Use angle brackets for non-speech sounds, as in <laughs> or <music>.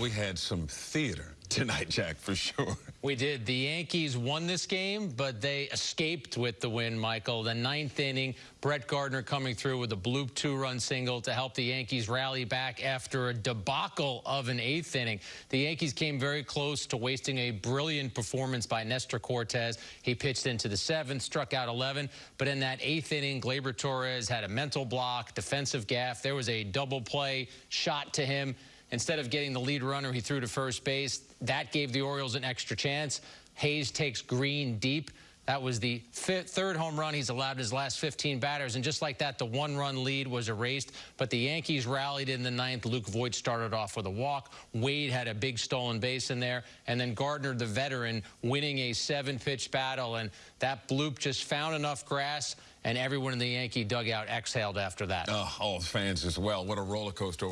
We had some theater <laughs> tonight, Jack, for sure. We did. The Yankees won this game, but they escaped with the win, Michael. The ninth inning, Brett Gardner coming through with a bloop two-run single to help the Yankees rally back after a debacle of an eighth inning. The Yankees came very close to wasting a brilliant performance by Nestor Cortes. He pitched into the seventh, struck out 11, but in that eighth inning, Gleyber Torres had a mental block, defensive gaff. There was a double play shot to him. Instead of getting the lead runner, he threw to first base. That gave the Orioles an extra chance. Hays takes Green deep. That was the third home run he's allowed his last 15 batters. And just like that, the one-run lead was erased. But the Yankees rallied in the ninth. Luke Voit started off with a walk. Wade had a big stolen base in there. And then Gardner, the veteran, winning a seven-pitch battle. And that bloop just found enough grass, and everyone in the Yankee dugout exhaled after that. Oh, all fans as well. What a roller coaster.